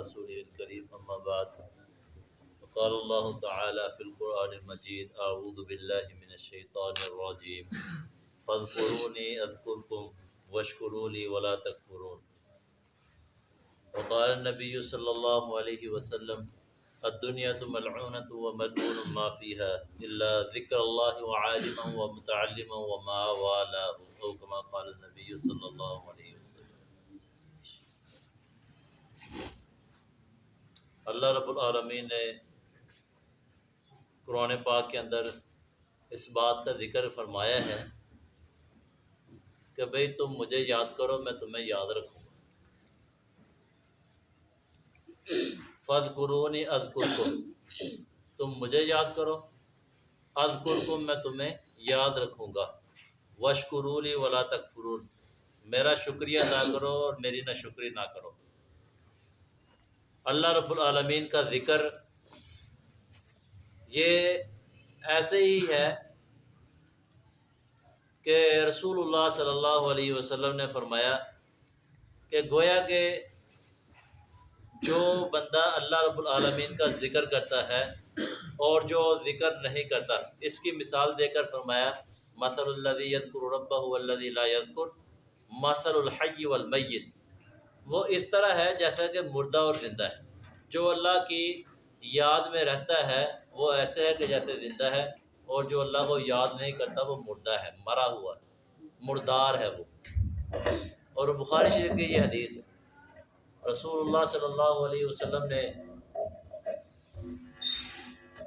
رسوله الكريم أما بعد۔ وقال الله تعالى في القرآن المجيد أعوذ بالله من الشيطان الرجيم فاذكروني أذكركم واشكروا لي ولا تكفرون وقال النبي صلى الله عليه وسلم الدنيا ملعونة وملعون ما فيها إلا ذكر الله وعالما ومتعلما وما والاه أو كما قال النبي صلى الله عليه وسلم۔ اللہ رب العالمین نے قرآن پاک کے اندر اس بات کا ذکر فرمایا ہے کہ بھئی تم مجھے یاد کرو، میں تمہیں یاد رکھوں گا۔ فض قرونی از تم مجھے یاد کرو از کو میں تمہیں یاد رکھوں گا۔ وشکرولی ولا تکفرون، میرا شکریہ ادا کرو اور میری نہ شکری نہ کرو۔ اللہ رب العالمین کا ذکر یہ ایسے ہی ہے کہ رسول اللہ صلی اللہ علیہ وسلم نے فرمایا کہ گویا کہ جو بندہ اللہ رب العالمین کا ذکر کرتا ہے اور جو ذکر نہیں کرتا، اس کی مثال دے کر فرمایا، مثل اللہ یذکر ربہ والذی لا یذکر مثل الحی والمیت وہ اس طرح ہے جیسا کہ مردہ اور زندہ ہے۔ جو اللہ کی یاد میں رہتا ہے، وہ ایسے ہے کہ جیسے زندہ ہے، اور جو اللہ کو یاد نہیں کرتا، وہ مردہ ہے، مرا ہوا ہے، مردار ہے وہ۔ اور بخاری شریف کی یہ حدیث ہے۔ رسول اللہ صلی اللہ علیہ وسلم نے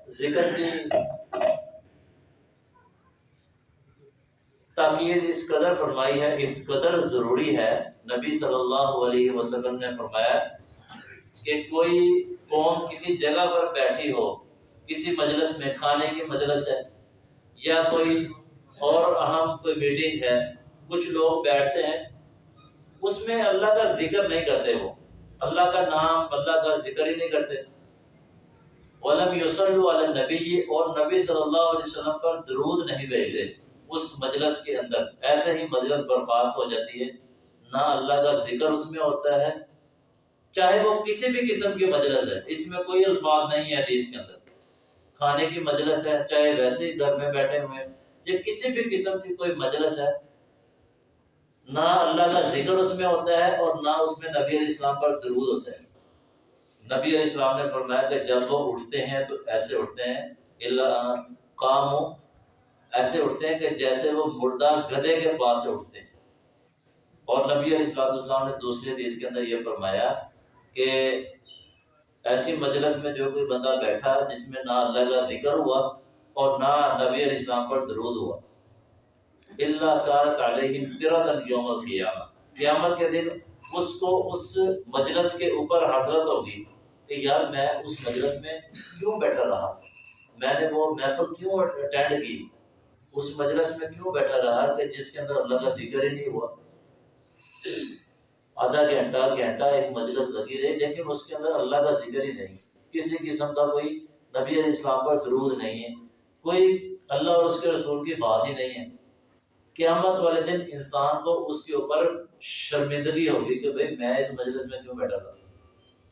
ذکر کی تاکید اس قدر فرمائی ہے، اس قدر ضروری ہے، نبی صلی اللہ علیہ وسلم نے فرمایا کہ کوئی قوم کسی جگہ پر بیٹھی ہو، کسی مجلس میں، کھانے کی مجلس ہے، یا کوئی اور اہم کوئی میٹنگ ہے، کچھ لوگ بیٹھتے ہیں، اس میں اللہ کا ذکر نہیں کرتے وہ۔ اللہ کا نام، اللہ کا ذکر ہی نہیں کرتے۔ علم یوسل علیہ نبی اور نبی صلی اللہ علیہ وسلم پر درود نہیں بھیجتے۔ اس مجلس کے اندر۔ ایسے ہی مجلس برباد ہو جاتی ہے۔ نہ اللہ کا ذکر اس میں ہوتا ہے، چاہے وہ کسی بھی قسم کی مجلس ہے۔ اس میں کوئی الفاظ نہیں ہے حدیث کے اندر۔ کھانے کی مجلس ہے، چاہے ویسے ہی گھر میں بیٹھے ہوئے یا کسی بھی قسم کی کوئی مجلس ہے، نہ اللہ کا ذکر اس میں ہوتا ہے اور نہ اس میں نبی علیہ السلام پر درود ہوتا ہے۔ نبی علیہ السلام نے فرمایا کہ جب وہ اٹھتے ہیں تو ایسے اٹھتے ہیں کام ایسے اٹھتے ہیں کہ جیسے وہ مردہ گدے کے پاس سے اٹھتے ہیں۔ اور نبی علیہ السلام السلام نے دوسری حدیث کے اندر یہ فرمایا کہ ایسی مجلس میں جو کوئی بندہ بیٹھا جس میں نہ اللہ کا ذکر ہوا اور نہ نبی علیہ السلام پر درود ہوا۔ اللہ تعالیٰ یوم القیامہ۔ قیامت کے دن اس کو اس مجلس کے اوپر حسرت ہوگی کہ یار میں اس مجلس میں کیوں بیٹھا رہا؟ میں نے وہ محفل کیوں اٹینڈ کی؟ اس مجلس میں کیوں بیٹھا رہا کہ جس کے اندر اللہ کا ذکر ہی نہیں ہوا؟ آدھا گھنٹہ گھنٹہ ایک مجلس لگی رہی، لیکن اس کے اندر اللہ کا ذکر ہی نہیں۔ کسی قسم کا کوئی نبی علیہ السلام پر درود نہیں ہے۔ کوئی اللہ اور اس کے رسول کی بات ہی نہیں ہے۔ قیامت والے دن انسان کو اس کے اوپر شرمندگی ہوگی کہ بھائی میں اس مجلس میں کیوں بیٹھا تھا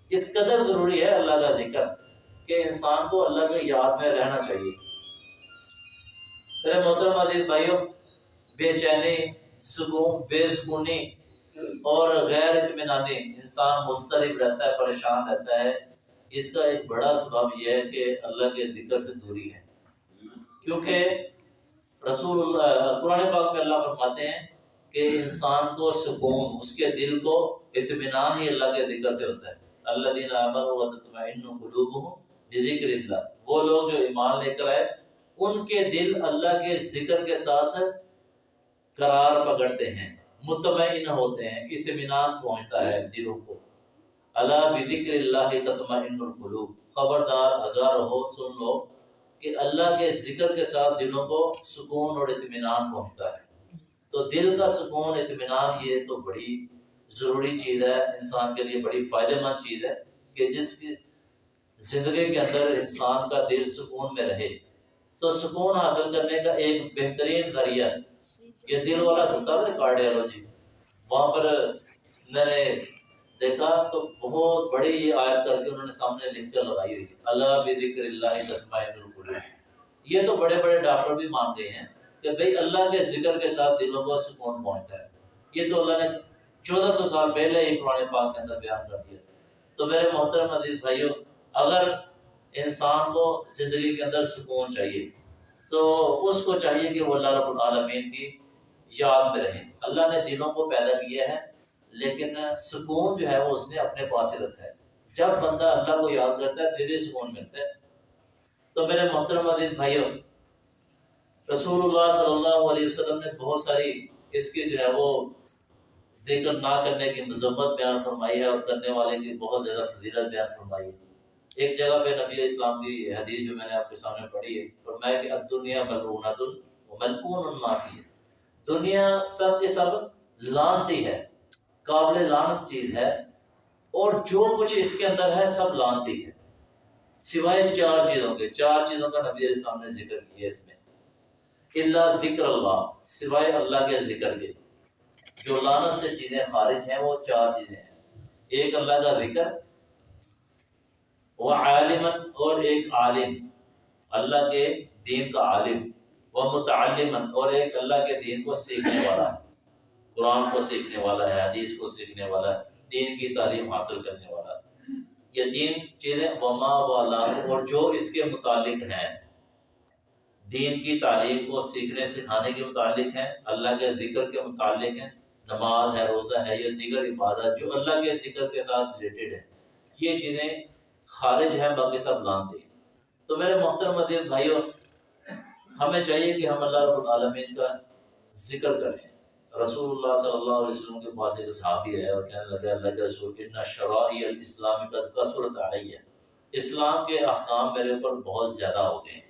اس قدر ضروری ہے اللہ کا ذکر کہ انسان کو اللہ کے یاد میں رہنا چاہیے۔ میرے محترم عزیز بھائیوں، بے چینی، سکون، بے سکونی اور غیر اطمینانی انسان مسترب رہتا ہے، پریشان رہتا ہے۔ اس کا ایک بڑا سبب یہ ہے کہ اللہ کے ذکر سے دوری ہے۔ کیونکہ رسول اللہ، قرآن پاک میں اللہ فرماتے ہیں کہ انسان کو سکون، اس کے دل کو اطمینان ہی اللہ کے ذکر سے ہوتا ہے۔ اللہ دین عمر و تطمئن قلوبهم بذکر اللہ۔ وہ لوگ جو ایمان لے کر آئے ان کے دل اللہ کے ذکر کے ساتھ قرار پکڑتے ہیں، مطمئن ہوتے ہیں، اطمینان پہنچتا ہے دلوں کو۔ اللہ بذکر اللہ تطمئن القلوب۔ خبردار، اگر ہو، سن لو کہ اللہ کے ذکر کے ساتھ دلوں کو سکون اور اطمینان پہنچتا ہے۔ تو دل کا سکون، اطمینان یہ تو بڑی ضروری چیز ہے، انسان کے لیے بڑی فائدہ مند چیز ہے کہ جس کی زندگی کے اندر انسان کا دل سکون میں رہے۔ تو سکون حاصل کرنے کا ایک بہترین ذریعہ یہ دل والا سکتا ہے کارڈیالوجی۔ وہاں پر میں نے دیکھا تو بہت بڑی یہ آیت کر کے انہوں نے سامنے لکھ کر لگائی ہوئی۔ اللہ بکر اللہ تسمائن یہ تو بڑے بڑے ڈاکٹر بھی مانتے ہیں کہ بھئی اللہ کے ذکر کے ساتھ دلوں کو سکون پہنچتا ہے۔ یہ تو اللہ نے چودہ سو سال پہلے ہی قرآن پاک کے اندر بیان کر دیا۔ تو میرے محترم عزیز بھائیوں اگر انسان کو زندگی کے اندر سکون چاہیے۔ تو اس کو چاہیے کہ وہ اللہ رب العالمین کی یاد میں رہے۔ اللہ نے دلوں کو پیدا کیا ہے، لیکن سکون جو ہے وہ اس نے اپنے پاس ہی رکھا ہے۔ جب بندہ اللہ کو یاد کرتا ہے دلی سکون ملتا ہے۔ تو میرے محترم عزیز بھائیوں رسول اللہ صلی اللہ علیہ وسلم نے بہت ساری اس کی جو ہے وہ ذکر نہ کرنے کی مذمت بیان فرمائی ہے اور کرنے والے کی بہت زیادہ فضیلت بیان فرمائی ہے۔ ایک جگہ پہ نبی اسلام کی حدیث جو میں نے آپ کے سامنے پڑھی ہے، فرمایا کہ اب دنیا ملعونت ملکون معافی ہے دنیا سب کے سب لانتی ہے، قابل لانت چیز ہے، اور جو کچھ اس کے اندر ہے سب لانتی ہے۔ سوائے چار چیزوں کے، چار چیزوں کا نبی اسلام نے ذکر کیا اس میں۔ اللہ ذکر اللہ، سوائے اللہ کے ذکر کے۔ جو لانت سے چیزیں خارج ہیں، وہ چار چیزیں ہیں۔ ایک اللہ کا ذکر وہ عالم اور ایک عالم، اللہ کے دین کا عالم، وہ متعلم اور ایک اللہ کے دین کو سیکھنے والا ہے۔ قرآن کو سیکھنے والا ہے، حدیث کو سیکھنے والا ہے، دین کی تعلیم حاصل کرنے والا یہ تین چیزیں وما والا اور جو اس کے متعلق ہیں۔ دین کی تعلیم کو سیکھنے، سکھانے کے متعلق ہیں، اللہ کے ذکر کے متعلق ہیں۔ نماز ہے، روزہ ہے یا دیگر عبادت جو اللہ کے ذکر کے ساتھ ریلیٹڈ ہے یہ چیزیں خارج ہیں، باقی سب لانتے ہیں۔ تو میرے محترم مدیر بھائیوں ہمیں چاہیے کہ ہم اللہ رب العالمین کا ذکر کریں۔ رسول اللہ صلی اللہ علیہ وسلم کے پاس ایک صحابی ہے اور کہنے لگا، اللہ کے رسول، ان شرعی الاسلام کا کثرت آئی ہے اسلام کے احکام میرے اوپر بہت زیادہ ہو گئے۔ ہیں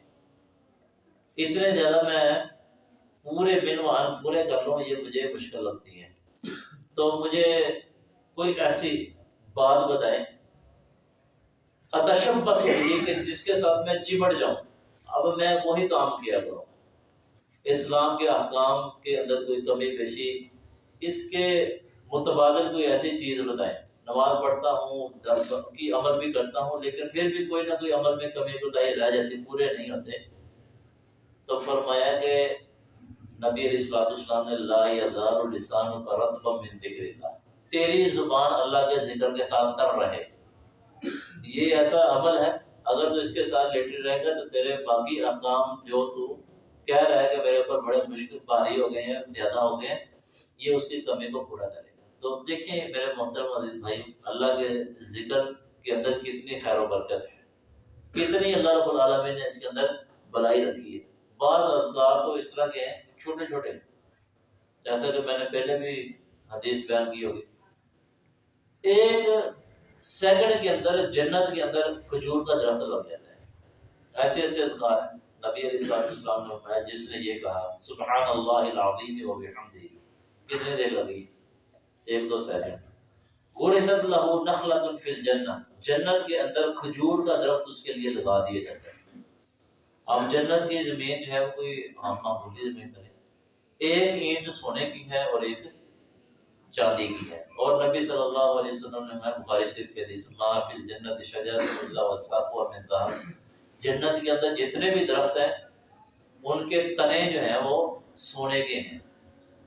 اتنے زیادہ میں پورے بنوان پورے کر لوں، یہ مجھے مشکل لگتی ہے۔ تو مجھے کوئی ایسی بات بتائیں اتشبت ہوگی کہ جس کے ساتھ میں چمٹ جاؤں، اب میں وہی کام کیا کروں۔ اسلام کے احکام کے اندر کوئی کمی پیشی، اس کے متبادل کوئی ایسی چیز بتائیں۔ نماز پڑھتا ہوں کی عمل بھی کرتا ہوں، لیکن پھر بھی کوئی نہ کوئی عمل میں کمی کوتاہی رہ جاتی، پورے نہیں ہوتے۔ تو فرمایا کہ نبی علیہ السلاۃ السلام نے اللہ السان کا رتب من ذکر اللہ تیری زبان اللہ کے ذکر کے ساتھ تر رہے۔ یہ ایسا عمل ہے، اگر تو اس کے ساتھ لیٹر رہے گا تو تیرے باقی احکام جو تو کہہ رہا ہے کہ میرے اوپر بڑے مشکل بھاری ہو گئے ہیں، زیادہ ہو گئے ہیں، یہ اس کی کمی کو پورا کرے گا۔ تو دیکھیں میرے محترم عزیز بھائی، اللہ کے ذکر کے اندر کتنی خیر و برکت ہے۔ کتنی اللہ رب العالمین نے اس کے اندر بلائی رکھی ہے۔ بعض اذکار تو اس طرح کے ہیں، چھوٹے چھوٹے۔ جیسا کہ میں نے پہلے بھی حدیث بیان کی ہوگی۔ ایک سیکنڈ کے اندر جنت کے اندر کھجور کا درخت لگ جاتا ہے۔ ایسے ایسے اذکار ہیں۔ نبی علیہ السلام السلام نے فرمایا، جس نے یہ کہا سبحان اللہ العظیم و بحمدہ، کتنے دیر لگی ایک دو سیکنڈ۔ غرست له نخلۃ فی الجنہ، جنت کے اندر کھجور کا درخت اس کے لیے لگا دیا جاتا ہے۔ اب جنت کی زمین جو ہے کوئی عام معمولی زمین نہیں۔ ایک اینٹ سونے کی ہے اور ایک چاندی کی ہے۔ اور نبی صلی اللہ علیہ وسلم نے میں بخاری شریف کے حدیث، ما فی الجنت شجر اللہ وساق و من جنت کے اندر جتنے بھی درخت ہیں، ان کے تنے جو ہیں وہ سونے کے ہیں۔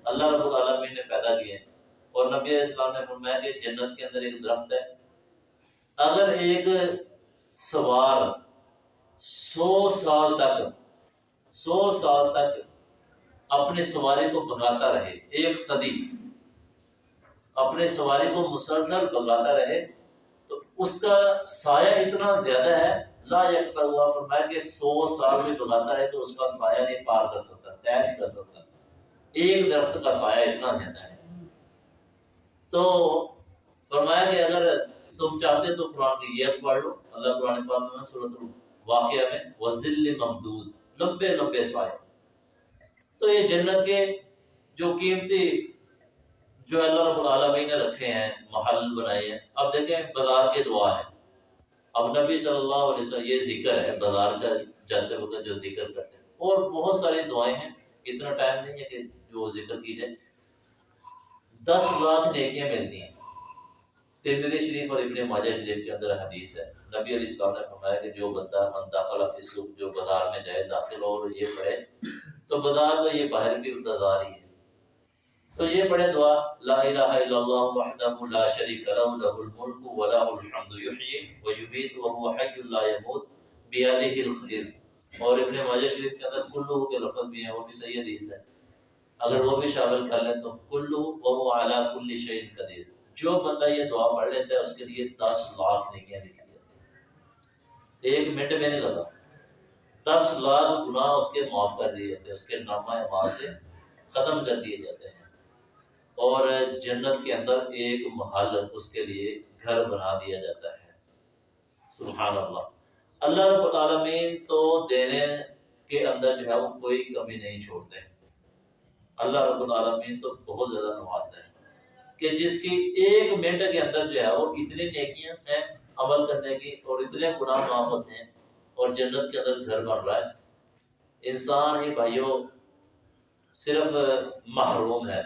اللہ رب العالمین نے پیدا کیے ہیں۔ اور نبی علیہ السلام نے فرمایا کہ جنت کے اندر ایک درخت ہے۔ اگر ایک سوار سو سال تک، سو سال تک اپنی سواری کو بھگاتا رہے، ایک صدی اپنے سواری کو مسلسل بھگاتا رہے، تو اس کا سایہ اتنا زیادہ ہے، لا یکتا ہوا فرمایا کہ سو سال بھی بگاتا ہے تو اس کا سایہ نہیں پار کر سکتا، طے نہیں کر سکتا۔ ایک درخت کا سایہ اتنا زیادہ ہے۔ تو فرمایا کہ اگر تم چاہتے تو قرآن کی یہ پڑھ لو۔ اللہ قرآن پاک میں صورت واقعہ میں وزل ممدود، لمبے لمبے سائے تو یہ جنت کے جو قیمتی جو اللہ رب العالمین نے رکھے ہیں، محل بنائے ہیں۔ اب دیکھیں، بازار کی دعا ہے۔ اب نبی صلی اللہ علیہ وسلم، یہ ذکر ہے، بازار کا جاتے وقت جو ذکر کرتے ہیں۔ اور بہت ساری دعائیں ہیں۔ اتنا ٹائم نہیں ہے کہ جو ذکر کی جائے۔ دس لاکھ نیکیاں ملتی ہیں۔ ترمذی شریف اور ابن ماجہ شریف کے اندر حدیث ہے۔ نبی علیہ السلام نے فرمایا کہ جو بندہ من داخلہ فی جو بازار میں جائے، داخل ہو اور یہ پڑھے، تو بازار تو یہ باہر بھی بازار ہی ہے۔ تو یہ پڑھے دعا، لا الہ الا اللہ وحدہ لا شریک لہ لہ الملک و لہ الحمد یحیی و یمیت و هو حی لا يموت بیدہ الخیر۔ اور ابن ماجہ شریف کے اندر کلو کے لفظ بھی ہیں، وہ بھی صحیح حدیث ہے۔ اگر وہ بھی شامل کر لیں تو کلو و هو علی کل شیء قدیر۔ جو بندہ یہ دعا پڑھ لیتا ہے، اس کے لیے دس لاکھ نیکیاں لکھی جاتی ہیں۔ ایک منٹ میں نہیں لگا۔ دس لاکھ گناہ اس کے معاف کر دیے جاتے ہیں، اس کے نامہ اعمال سے ختم کر دیے جاتے ہیں۔ اور جنت کے اندر ایک محل اس کے لیے گھر بنا دیا جاتا ہے۔ سبحان اللہ۔ اللہ رب العالمین تو دینے کے اندر جو ہے وہ کوئی کمی نہیں چھوڑتے۔ اللہ رب العالمین تو بہت زیادہ نوازتے ہیں۔ کہ جس کی ایک منٹ کے اندر جو ہے وہ اتنی نیکیاں ہیں عمل کرنے کی اور اتنے گناہ معاف ہوتے ہیں اور جنت کے اندر گھر بن رہا ہے۔ انسان ہی بھائیوں صرف محروم ہے۔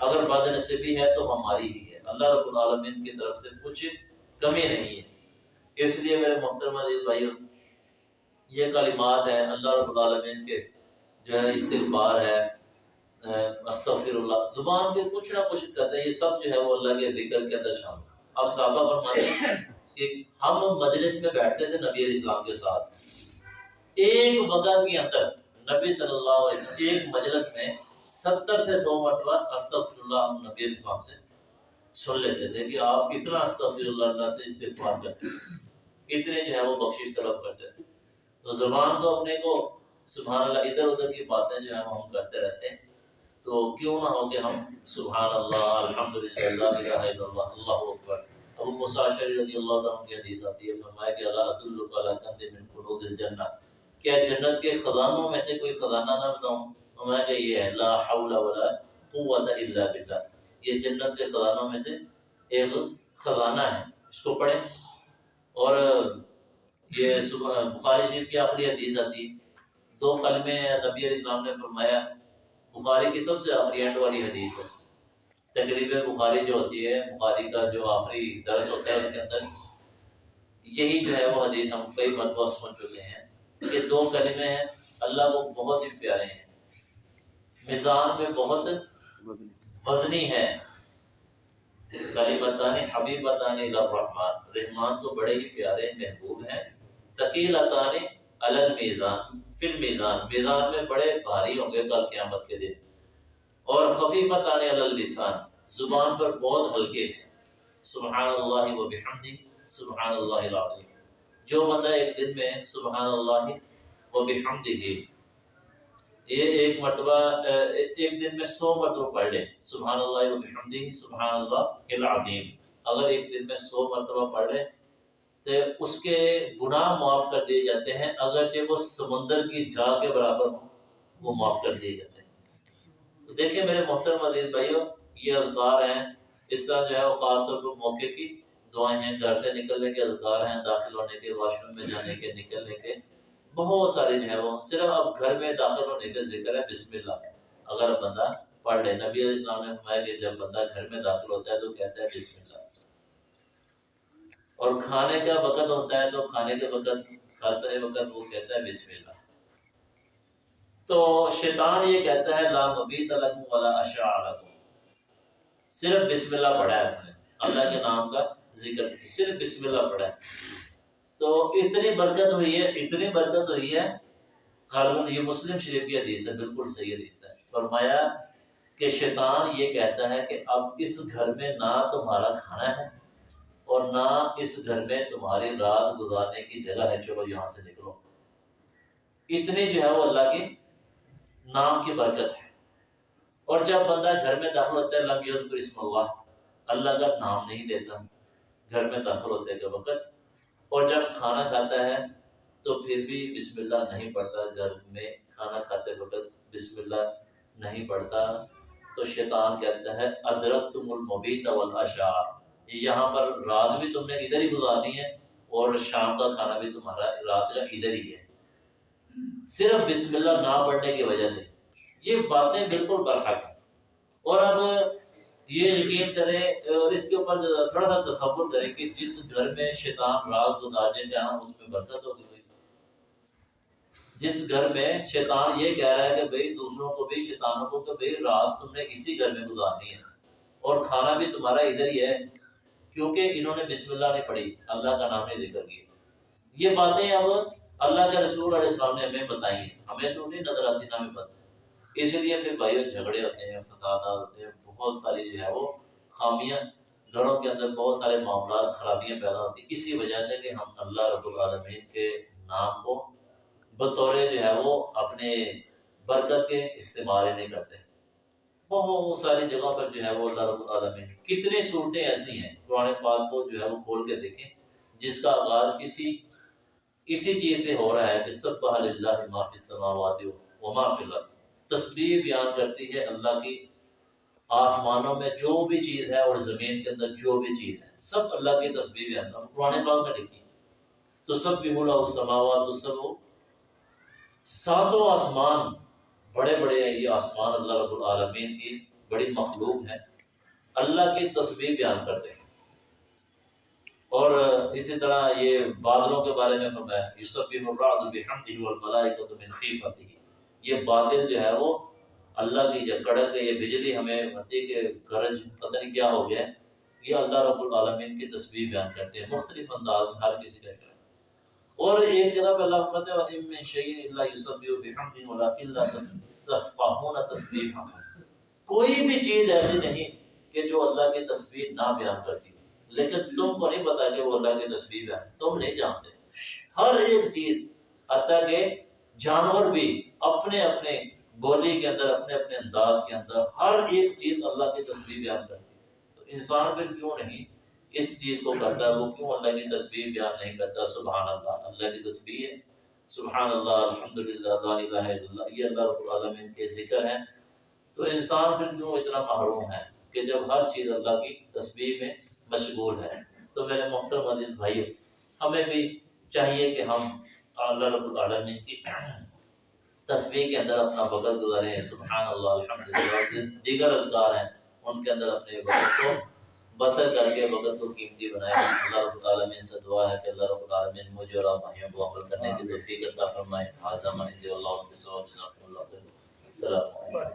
اگر بد نصیبی ہے تو ہماری ہی ہے۔ اللہ رب العالمین کی طرف سے کچھ کمی نہیں ہے۔ اس لیے میرے محترم عزیز بھائی یہ کلمات ہیں اللہ رب العالمین کے جو ہے، استغفار ہے استغفر اللہ زبان کے کچھ نہ کچھ کرتے ہیں، یہ سب جو ہے وہ اللہ کے ذکر کے اندر شامل اب صحابہ فرماتے ہیں کہ ہم مجلس میں بیٹھتے تھے نبی علیہ السلام کے ساتھ۔ ایک وقت کے اندر نبی صلی اللہ علیہ وسلم، ایک مجلس میں ستر سے سو مرتبہ استغفر اللہ نبی علیہ السلام سے سن لیتے تھے کہ آپ اتنا استغفر اللہ اللہ سے استغفار کرتے ہیں اتنے جو ہے وہ بخشش طلب کرتے تھے تو زبان کو اپنے کو، سبحان اللہ، ادھر ادھر کی باتیں جو ہیں ہم کرتے رہتے ہیں۔ تو کیوں نہ ہو کہ ہم سبحان اللہ الحمد للہ اللہ اللہ اللہ اکبر۔ ابو مساشر رضی اللہ عنہ کی حدیث آتی ہے، فرمایا کہ اللہ عدل علی کنز من کنوز الجنہ۔ کیا جنت کے خزانوں میں سے کوئی خزانہ نہ بتاؤں؟ فرمایا کہ یہ ہے، لا حول ولا قوت الا باللہ۔ یہ جنت کے خزانوں میں سے ایک خزانہ ہے۔ اس کو پڑھیں۔ اور یہ بخاری شریف کی آخری حدیث آتی۔ دو کلمے نبی علیہ السلام نے فرمایا، بخاری کی سب سے آخری اینڈ والی حدیث ہے۔ تقریب بخاری جو ہوتی ہے، بخاری کا جو آخری درس ہوتا ہے، اس کے اندر یہی جو ہے وہ حدیث ہم کئی مرتبہ سن چکے ہیں۔ کہ دو کلمے ہیں اللہ کو بہت ہی پیارے ہیں۔ میزان میں بہت وزنی ہے کلیمتانی، حبیبتانی الرحمن رحمان تو بڑے ہی پیارے، محبوب ہیں۔ ثقیل اتانی الگ میزان، فل میدان میدان میں بڑے بھاری ہوں گے کل قیامت کے دن۔ اور خفیفت آنے اللسان۔ زبان پر بہت ہلکے ہیں۔ سبحان اللہ و بحمدی، سبحان اللہ العظیم۔ جو بندہ ایک دن میں سبحان اللہ و بحمدی یہ ایک مرتبہ، ایک دن میں سو مرتبہ پڑھ لے سبحان اللہ و بحمدی سبحان اللہ العظیم۔ اگر ایک دن میں سو مرتبہ پڑھ لے تو اس کے گناہ معاف کر دیے جاتے ہیں، اگرچہ وہ سمندر کی جا کے برابر ہوں، وہ معاف کر دیے جاتے ہیں۔ تو دیکھیں میرے محترم عزیز بھائیو، یہ اذکار ہیں، اس طرح جو ہے وہ خاص طور پر موقع کی۔ دعائیں ہیں، گھر سے نکلنے کے اذکار ہیں، داخل ہونے کے، واش روم میں جانے کے، نکلنے کے، بہت سارے جو ہے وہ صرف اب گھر میں داخل ہونے کا ذکر ہے بسم اللہ۔ اگر بندہ پڑھ لے، نبی علیہ السلام نے فرمایا کہ جب بندہ گھر میں داخل ہوتا ہے تو کہتا ہے بسم اللہ۔ اور کھانے کا وقت ہوتا ہے تو کھانے کے وقت کھاتے وقت وہ کہتا ہے بسم اللہ۔ تو شیطان یہ کہتا ہے، لا مبیت لکم ولا اشاء لکم۔ صرف بسم اللہ پڑھا ہے اس نے، اللہ کے نام کا۔ ذکر صرف بسم اللہ پڑھا ہے۔ تو اتنی برکت ہوئی ہے، اتنی برکت ہوئی ہے۔ غالباً یہ مسلم شریف کی حدیث ہے، بالکل صحیح حدیث ہے۔ فرمایا کہ شیطان یہ کہتا ہے کہ اب اس گھر میں نہ تمہارا کھانا ہے اور نہ اس گھر میں تمہاری رات گزارنے کی جگہ ہے۔ چلو یہاں سے نکلو۔ اتنی جو ہے وہ اللہ کے نام کی برکت ہے۔ اور جب بندہ گھر میں داخل ہوتا ہے، لم یذکر اسم اللہ اللہ کا نام نہیں لیتا گھر میں داخل ہوتے کے وقت۔ اور جب کھانا کھاتا ہے تو پھر بھی بسم اللہ نہیں پڑھتا۔ گھر میں کھانا کھاتے وقت بسم اللہ نہیں پڑھتا۔ تو شیطان کہتا ہے ادرک تم المبیت والعشاء یہاں پر رات بھی تم نے ادھر ہی گزارنی ہے اور شام کا کھانا بھی تمہارا رات کا ادھر ہی ہے۔ صرف بسم اللہ نہ پڑھنے کی وجہ سے۔ یہ باتیں بالکل برحق ہیں۔ اور اب یہ یقین کریں اور اس کے اوپر تھوڑا سا تصور کریں کہ جس گھر میں شیطان رات گزارے جہاں اس میں برکت ہوگی جس گھر میں شیطان یہ کہہ رہا ہے کہ بھئی دوسروں کو بھی، شیطانوں کو کہ بھئی رات تم نے اسی گھر میں گزارنی ہے۔ اور کھانا بھی تمہارا ادھر ہی ہے، کیونکہ انہوں نے بسم اللہ نہیں پڑھی، اللہ کا نام نہیں ذکر کیا۔ یہ باتیں اب اللہ کے رسول علیہ السلام نے ہمیں بتائی ہیں۔ ہمیں تو نہیں نظر آتی نہ ہمیں پتہ۔ اس لیے پھر بھائیوں جھگڑے ہوتے ہیں، فسادات ہوتے ہیں، بہت ساری جو ہے وہ خامیاں، گھروں کے اندر بہت سارے معاملات، خرابیاں پیدا ہوتی ہیں۔ اسی وجہ سے کہ ہم اللہ رب العالمین کے نام کو بطور جو ہے وہ اپنے برکت کے استعمال ہی نہیں کرتے۔ بہت ساری جگہوں پر جو ہے وہ اللہ رب العالمین، کتنی صورتیں ایسی ہیں، قرآن پاک کو جو ہے وہ کھول کے دیکھیں، جس کا آغاز کسی، اسی چیز سے ہو رہا ہے کہ سب اللہ معافی السماوات و ما فی الارض تسبیح بیان کرتی ہے اللہ کی، آسمانوں میں جو بھی چیز ہے اور زمین کے اندر جو بھی چیز ہے، سب اللہ کی تسبیح بیان کرتی قرآن پاک میں لکھی تو سب بھی بولا السماوات تو سب ساتوں آسمان، بڑے بڑے یہ آسمان اللہ رب العالمین کی بڑی مخلوق ہے اللہ کی تسبیح بیان کرتے ہیں۔ اور اسی طرح یہ بادلوں کے بارے میں فرمایا یوسف الرعد بحمدہ والملائکۃ من خیفتہ یہ بادل جو ہے وہ اللہ کی جو کڑک یہ بجلی ہمیں ہوتی کہ گرج پتہ نہیں کیا ہو گیا یہ اللہ رب العالمین کی تصویر بیان کرتے ہیں۔ مختلف انداز میں ہر کسی کا کریں اور ایک جگہ پہ اللہ فرماتے ہیں، وَإِن مِّن شَيْءٍ إِلَّا يُسَبِّحُ بِحَمْدِهِ وَلَٰكِن لَّا تَفْقَهُونَ تَسْبِيحَهُمْ کوئی بھی چیز ایسی نہیں کہ جو اللہ کی تصویر نہ بیان کرتی لیکن تم کو نہیں پتا کہ وہ اللہ کی تصویر ہے تم نہیں جانتے۔ ہر ایک چیز، حتیٰ کہ جانور بھی اپنے اپنے بولی کے اندر، اپنے اپنے انداز کے اندر ہر ایک چیز اللہ کی تصویر بیان کرتی ہے۔ تو انسان پھر کیوں نہیں اس چیز کو کرتا؟ ہے وہ کیوں اللہ کی تصویر بیان نہیں کرتا؟ سبحان اللہ اللہ کی تصویر ہے۔ سبحان اللہ الحمدللہ، لا الہ الا اللہ، یہ اللہ رب العالمین کے ذکر ہیں۔ تو انسان پھر کیوں اتنا محروم ہے کہ جب ہر چیز اللہ کی تصویر میں مشغول ہے؟ تو میرے محترم عزیز بھائی ہمیں بھی چاہیے کہ ہم اللہ رب العالمین کی تصویر کے اندر اپنا وقت گزاریں سبحان اللہ، الحمد دیگر اذکار ہیں، ان کے اندر اپنے وقت کو بسر کر کے وقت کو قیمتی بنائیں اللہ رب العالمین سے دعا ہے کہ اللہ رب العالمین مجھے اور آپ بھائیوں کو عمل کرنے کی توفیق عطا فرمائے۔ حاضر اللہ اللہ السلام علیکم۔